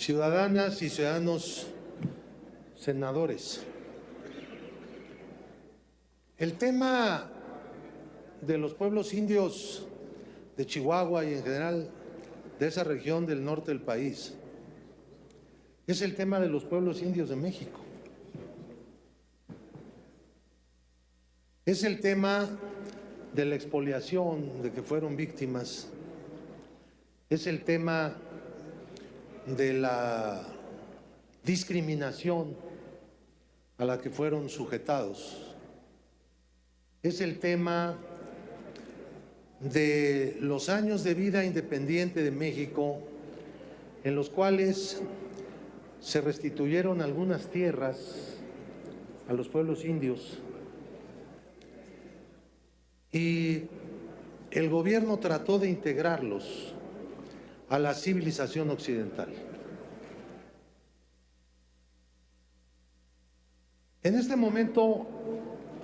ciudadanas y ciudadanos senadores. El tema de los pueblos indios de Chihuahua y en general de esa región del norte del país es el tema de los pueblos indios de México. Es el tema de la expoliación de que fueron víctimas. Es el tema de la discriminación a la que fueron sujetados. Es el tema de los años de vida independiente de México en los cuales se restituyeron algunas tierras a los pueblos indios y el gobierno trató de integrarlos a la civilización occidental. En este momento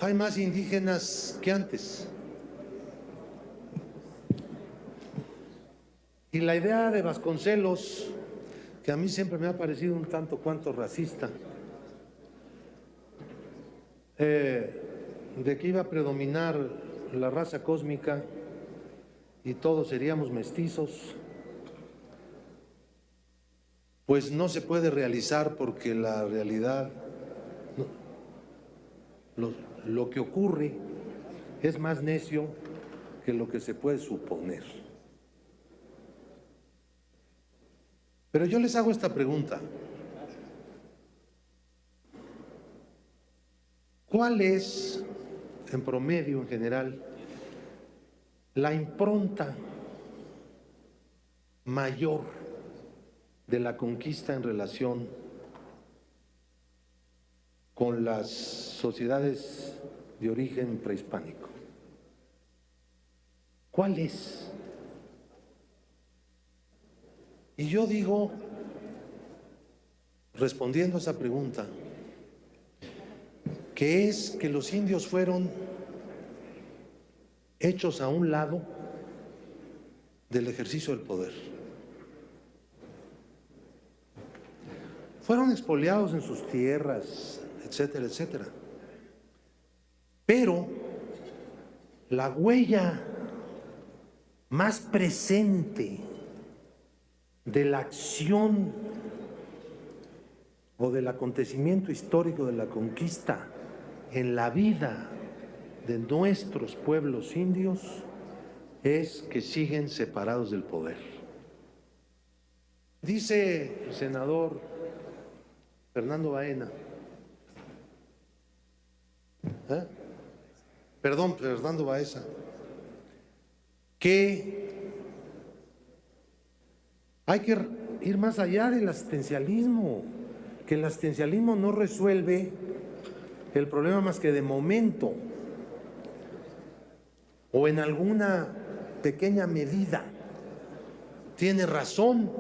hay más indígenas que antes. Y la idea de Vasconcelos, que a mí siempre me ha parecido un tanto cuanto racista, eh, de que iba a predominar la raza cósmica y todos seríamos mestizos, pues no se puede realizar porque la realidad, lo, que ocurre es más necio que lo que se puede suponer. Pero yo les hago esta pregunta. ¿Cuál es, en promedio, en general, la impronta mayor de la conquista en relación con las sociedades de origen prehispánico? ¿Cuál es? Y yo digo, respondiendo a esa pregunta, que es que los indios fueron hechos a un lado del ejercicio del poder. Fueron expoliados en sus tierras, etcétera, etcétera. Pero la huella más presente de la acción o del acontecimiento histórico de la conquista en la vida de nuestros pueblos indios es que siguen separados del poder. Dice el senador Fernando Baena, ¿eh? perdón, Fernando Baeza, que hay que ir más allá del asistencialismo, que el asistencialismo no resuelve el problema más que de momento o en alguna pequeña medida. Tiene razón,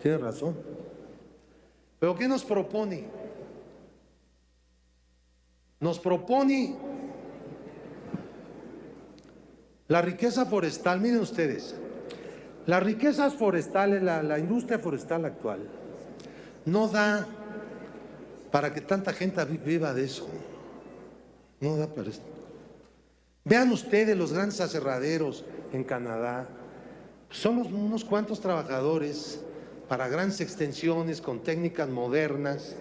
tiene razón. Pero ¿qué nos propone? Nos propone la riqueza forestal, miren ustedes, las riquezas forestales, la, la industria forestal actual, no da para que tanta gente viva de eso. No da para esto. Vean ustedes los grandes aserraderos en Canadá. Son unos cuantos trabajadores para grandes extensiones con técnicas modernas,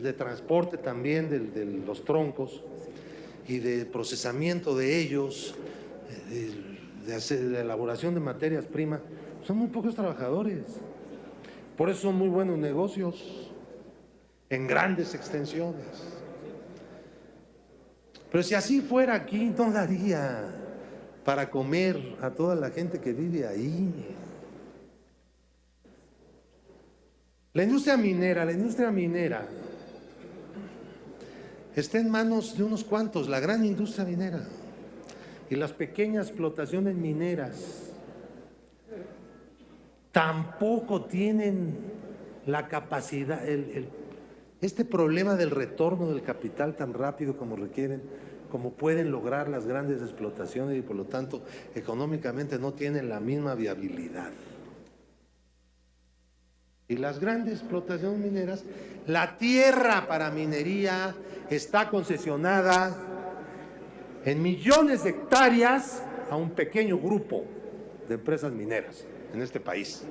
de transporte también de, los troncos y de procesamiento de ellos, de, de elaboración de materias primas. Son muy pocos trabajadores. Por eso son muy buenos negocios en grandes extensiones. Pero si así fuera aquí, no daría para comer a toda la gente que vive ahí. La industria minera, la industria minera está en manos de unos cuantos, la gran industria minera y las pequeñas explotaciones mineras tampoco tienen la capacidad, este problema del retorno del capital tan rápido como requieren, como pueden lograr las grandes explotaciones y por lo tanto económicamente no tienen la misma viabilidad. Y las grandes explotaciones mineras, la tierra para minería está concesionada en millones de hectáreas a un pequeño grupo de empresas mineras en este país,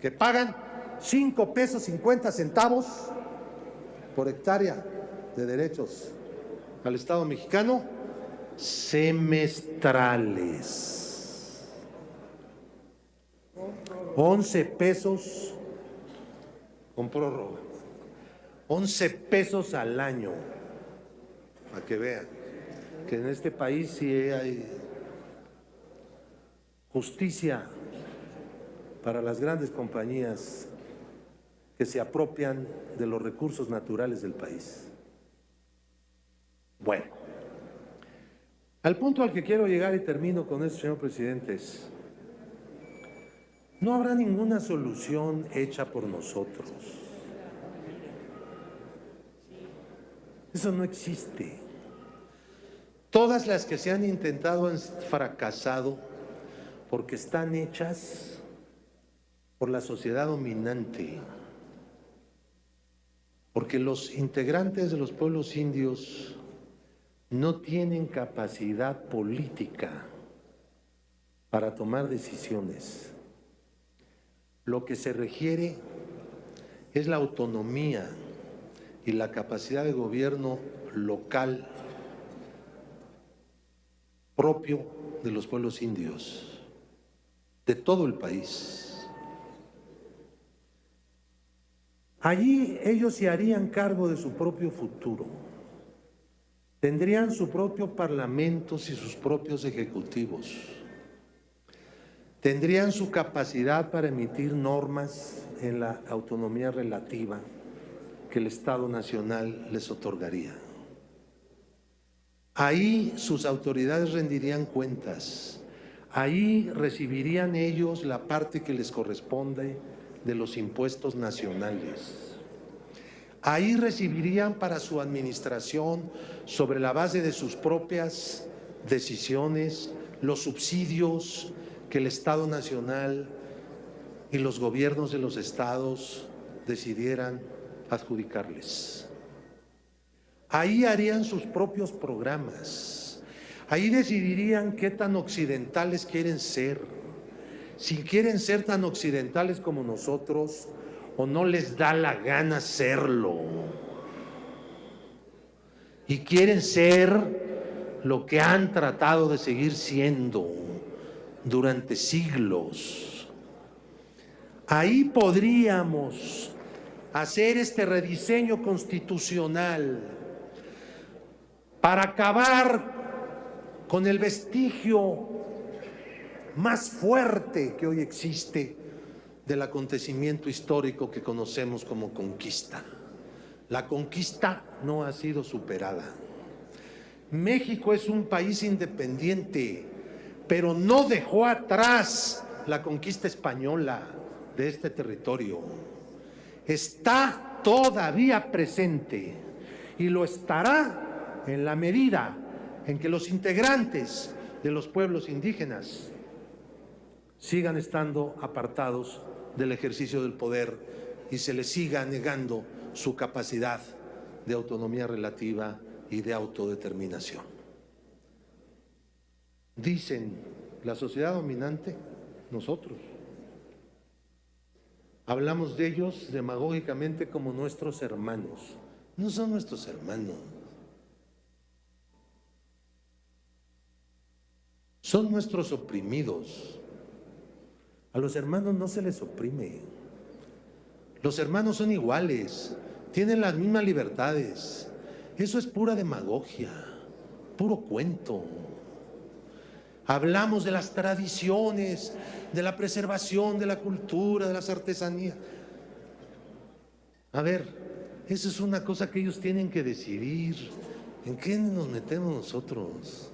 que pagan 5 pesos 50 centavos por hectárea de derechos al Estado mexicano semestrales. 11 pesos con prórroga. 11 pesos al año. Para que vean que en este país sí hay justicia para las grandes compañías que se apropian de los recursos naturales del país. Bueno, al punto al que quiero llegar y termino con esto, señor presidente, es, no habrá ninguna solución hecha por nosotros. Eso no existe. Todas las que se han intentado han fracasado porque están hechas por la sociedad dominante. Porque los integrantes de los pueblos indios no tienen capacidad política para tomar decisiones. Lo que se requiere es la autonomía y la capacidad de gobierno local propio de los pueblos indios, de todo el país. Allí ellos se harían cargo de su propio futuro. Tendrían su propio parlamentos y sus propios ejecutivos tendrían su capacidad para emitir normas en la autonomía relativa que el Estado Nacional les otorgaría. Ahí sus autoridades rendirían cuentas, ahí recibirían ellos la parte que les corresponde de los impuestos nacionales. Ahí recibirían para su administración, sobre la base de sus propias decisiones, los subsidios, que el Estado Nacional y los gobiernos de los estados decidieran adjudicarles. Ahí harían sus propios programas, ahí decidirían qué tan occidentales quieren ser, si quieren ser tan occidentales como nosotros o no les da la gana serlo. Y quieren ser lo que han tratado de seguir siendo durante siglos. Ahí podríamos hacer este rediseño constitucional para acabar con el vestigio más fuerte que hoy existe del acontecimiento histórico que conocemos como conquista. La conquista no ha sido superada. México es un país independiente pero no dejó atrás la conquista española de este territorio. Está todavía presente y lo estará en la medida en que los integrantes de los pueblos indígenas sigan estando apartados del ejercicio del poder y se les siga negando su capacidad de autonomía relativa y de autodeterminación. Dicen la sociedad dominante, nosotros. Hablamos de ellos demagógicamente como nuestros hermanos. No son nuestros hermanos. Son nuestros oprimidos. A los hermanos no se les oprime. Los hermanos son iguales, tienen las mismas libertades. Eso es pura demagogia, puro cuento. Hablamos de las tradiciones, de la preservación de la cultura, de las artesanías. A ver, eso es una cosa que ellos tienen que decidir. ¿En qué nos metemos nosotros?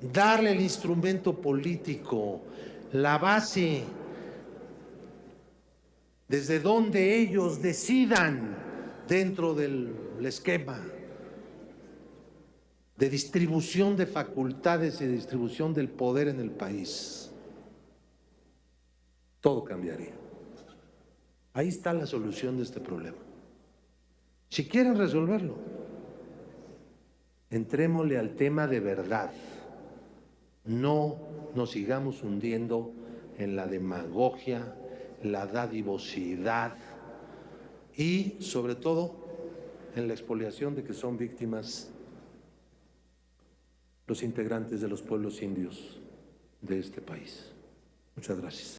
Darle el instrumento político, la base, desde donde ellos decidan dentro del esquema de distribución de facultades y de distribución del poder en el país, todo cambiaría. Ahí está la solución de este problema. Si quieren resolverlo, entrémosle al tema de verdad. No nos sigamos hundiendo en la demagogia, la dadivosidad y sobre todo en la expoliación de que son víctimas los integrantes de los pueblos indios de este país. Muchas gracias.